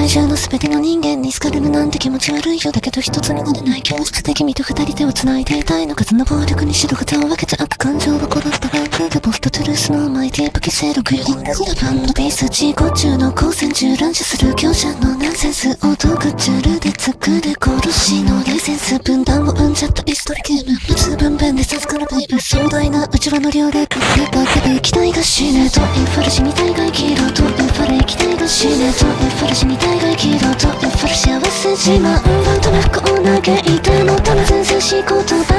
界中の全ての人間に好かれるなんて気持ち悪いよだけど一つになれない教室で君と二人手を繋いでいたいの数の暴力に白旗を分けちゃった感情を殺したライフでポストトゥルースのマイティープ規制録音ラバンのベース自己中の光線中乱射する強者のナンセンスをドクチュールで作る殺しのレイセンス分断を生んじゃったリストリゲーム普通分娩で授からベイブ壮大な内輪の量で隠れたけど液体が死ねとインフル死に体外キロとインフル液体が死ねとインフル死に体外キロとインフル幸せ自慢。バンと不幸嘆いてもたま全然仕事